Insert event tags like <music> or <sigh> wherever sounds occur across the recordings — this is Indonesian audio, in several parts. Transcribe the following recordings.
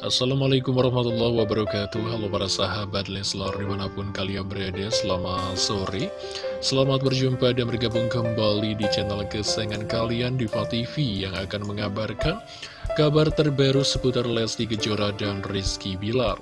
Assalamualaikum warahmatullahi wabarakatuh. Halo para sahabat Leslar di mana pun kalian berada Selamat sore. Selamat berjumpa dan bergabung kembali di channel kesayangan kalian Diva TV Yang akan mengabarkan kabar terbaru seputar Lesti Kejora dan Rizky Bilar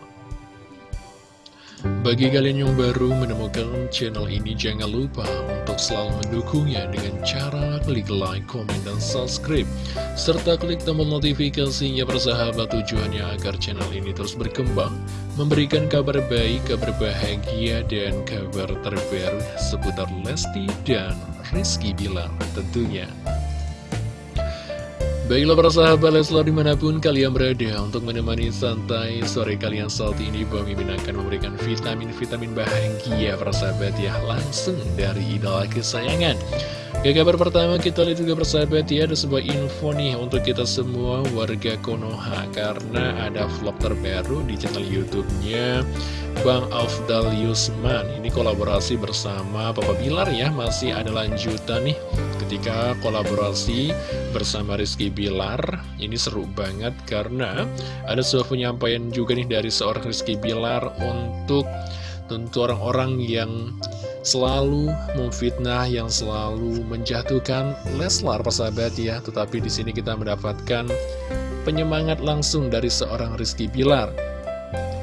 bagi kalian yang baru menemukan channel ini, jangan lupa untuk selalu mendukungnya dengan cara klik like, komen, dan subscribe. Serta klik tombol notifikasinya bersahabat tujuannya agar channel ini terus berkembang, memberikan kabar baik, kabar bahagia, dan kabar terbaru seputar Lesti dan Rizky Bilar tentunya. Baiklah para sahabat Leslar di mana pun kalian berada untuk menemani santai sore kalian saat ini Bang Mimin akan memberikan vitamin-vitamin bahagia para sahabat ya langsung dari idola kesayangan. Ke kabar pertama kita lihat juga persahabat ya ada sebuah info nih untuk kita semua warga Konoha Karena ada vlog terbaru di channel Youtubenya Bang Afdal Yusman. Ini kolaborasi bersama Papa Bilar ya masih ada lanjutan nih ketika kolaborasi bersama Rizky Bilar Ini seru banget karena ada sebuah penyampaian juga nih dari seorang Rizky Bilar Untuk tentu orang-orang yang selalu memfitnah, yang selalu menjatuhkan. Leslar persahabat ya Tetapi di sini kita mendapatkan penyemangat langsung dari seorang Rizky Bilar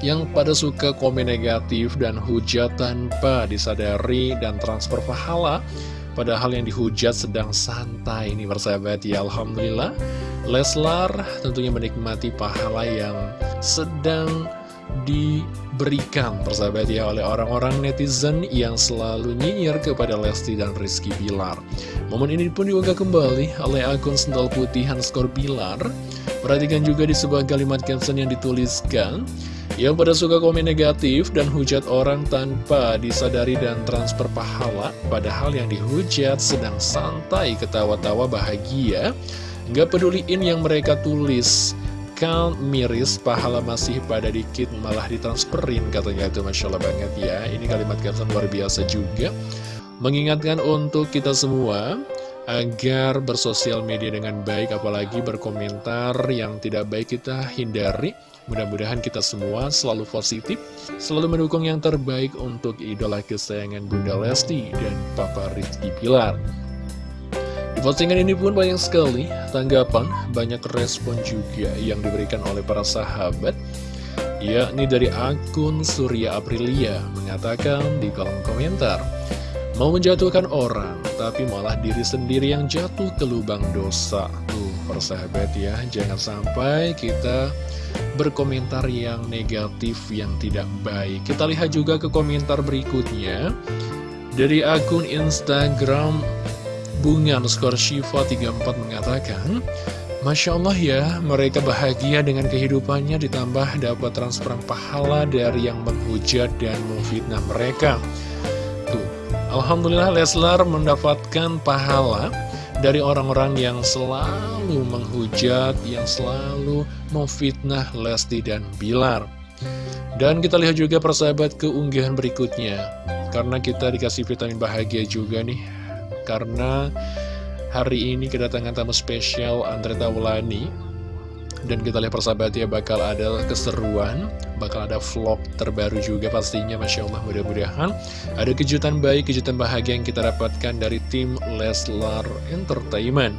yang pada suka komen negatif dan hujat tanpa disadari dan transfer pahala Padahal yang dihujat sedang santai ini bersahabat ya Alhamdulillah. Leslar tentunya menikmati pahala yang sedang diberikan persahabat ya oleh orang-orang netizen yang selalu nyinyir kepada Lesti dan Rizky Bilar. Momen ini pun diunggah kembali oleh akun sendal putih Hanskor Bilar. Perhatikan juga di sebuah kalimat caption yang dituliskan yang pada suka komen negatif dan hujat orang tanpa disadari dan transfer pahala Padahal yang dihujat sedang santai ketawa-tawa bahagia. Gak peduliin yang mereka tulis. Kal miris pahala masih pada dikit malah ditransferin katanya. Itu Masya Allah banget ya. Ini kalimat caption luar biasa juga. Mengingatkan untuk kita semua agar bersosial media dengan baik apalagi berkomentar yang tidak baik kita hindari mudah-mudahan kita semua selalu positif selalu mendukung yang terbaik untuk idola kesayangan Bunda Lesti dan Papa Rizky Pilar di postingan ini pun banyak sekali tanggapan banyak respon juga yang diberikan oleh para sahabat yakni dari akun Surya Aprilia mengatakan di kolom komentar Mau menjatuhkan orang, tapi malah diri sendiri yang jatuh ke lubang dosa. Tuh, persahabat ya, jangan sampai kita berkomentar yang negatif, yang tidak baik. Kita lihat juga ke komentar berikutnya. Dari akun Instagram Bunga skor Shiva 34 mengatakan, Masya Allah ya, mereka bahagia dengan kehidupannya ditambah dapat transferan pahala dari yang menghujat dan memfitnah mereka. Alhamdulillah Leslar mendapatkan pahala dari orang-orang yang selalu menghujat, yang selalu memfitnah Lesti dan Bilar. Dan kita lihat juga persahabat keunggahan berikutnya, karena kita dikasih vitamin bahagia juga nih, karena hari ini kedatangan tamu spesial Andre Taulani dan kita lihat persahabat ya bakal ada keseruan Bakal ada vlog terbaru juga pastinya Masya Allah mudah-mudahan. Ada kejutan baik, kejutan bahagia yang kita dapatkan dari tim Leslar Entertainment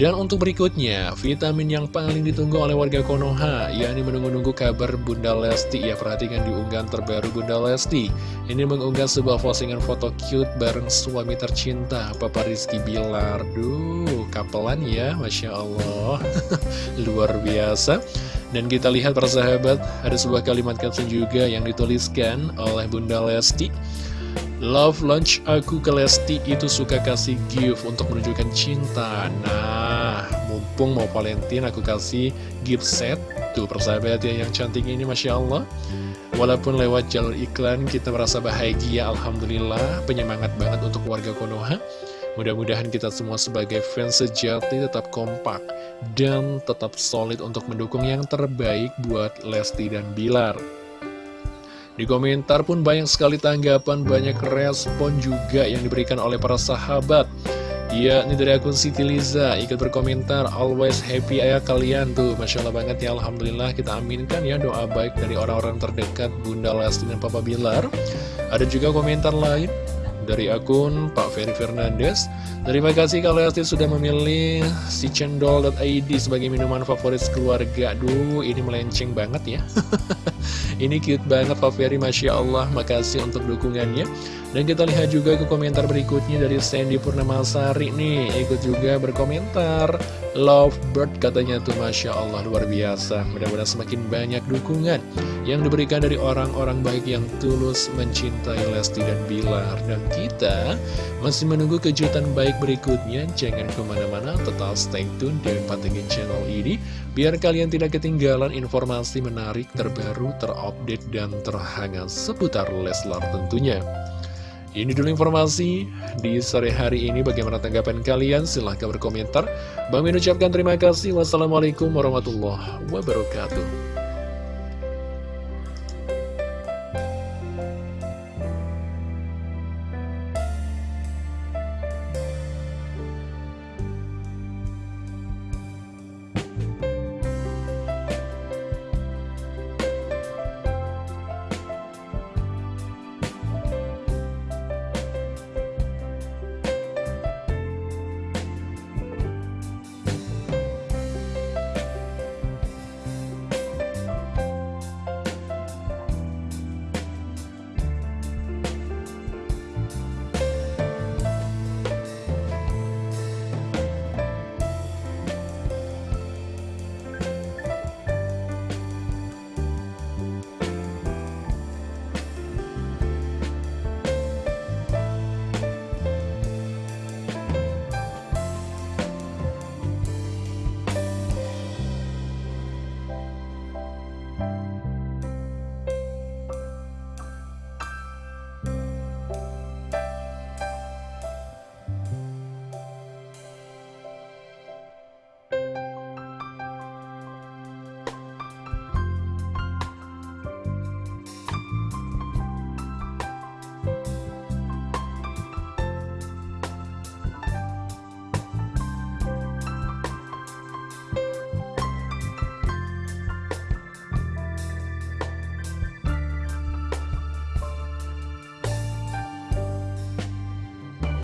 dan untuk berikutnya, vitamin yang paling ditunggu oleh warga Konoha, yakni menunggu-nunggu kabar Bunda Lesti. Ya, perhatikan di unggahan terbaru Bunda Lesti. Ini mengunggah sebuah postingan foto cute bareng suami tercinta, Papa Rizky Bilar. Duh, kapelan ya, Masya Allah. <laughs> Luar biasa. Dan kita lihat persahabat, ada sebuah kalimat caption juga yang dituliskan oleh Bunda Lesti. Love lunch aku ke Lesti itu suka kasih gift untuk menunjukkan cinta. Nah, mumpung mau Valentine aku kasih gift set. Tuh persahabat ya yang cantik ini Masya Allah. Walaupun lewat jalur iklan kita merasa bahagia Alhamdulillah. Penyemangat banget untuk warga Konoha. Mudah-mudahan kita semua sebagai fans sejati tetap kompak Dan tetap solid untuk mendukung yang terbaik buat Lesti dan Bilar di komentar pun banyak sekali tanggapan, banyak respon juga yang diberikan oleh para sahabat. Ya, ini dari akun Siti Liza. Ikut berkomentar Always happy ayah kalian. Tuh Masya Allah banget ya Alhamdulillah. Kita aminkan ya doa baik dari orang-orang terdekat Bunda Lesti dan Papa Bilar. Ada juga komentar lain dari akun Pak Ferry Fernandes. Terima kasih kalau Lesti sudah memilih si cendol.id sebagai minuman favorit keluarga. Aduh ini melenceng banget ya <laughs> Ini cute banget Pak Ferry. Masya Allah Makasih untuk dukungannya. Dan kita lihat juga ke komentar berikutnya dari Sandy Purnamasari nih. Ikut juga berkomentar. Love bird katanya tuh Masya Allah luar biasa. Mudah-mudahan semakin banyak dukungan Yang diberikan dari orang-orang baik yang tulus mencintai Lesti dan Bilar. Dan kita masih menunggu kejutan baik berikutnya. Jangan ke mana-mana tetap stay tune di Pantengin channel ini. Biar kalian tidak ketinggalan informasi menarik terbaru terupdate dan terhangat seputar Leslar tentunya ini dulu informasi di sore hari ini. Bagaimana tanggapan kalian? Silahkan berkomentar. Bang Min ucapkan terima kasih. Wassalamualaikum warahmatullahi wabarakatuh.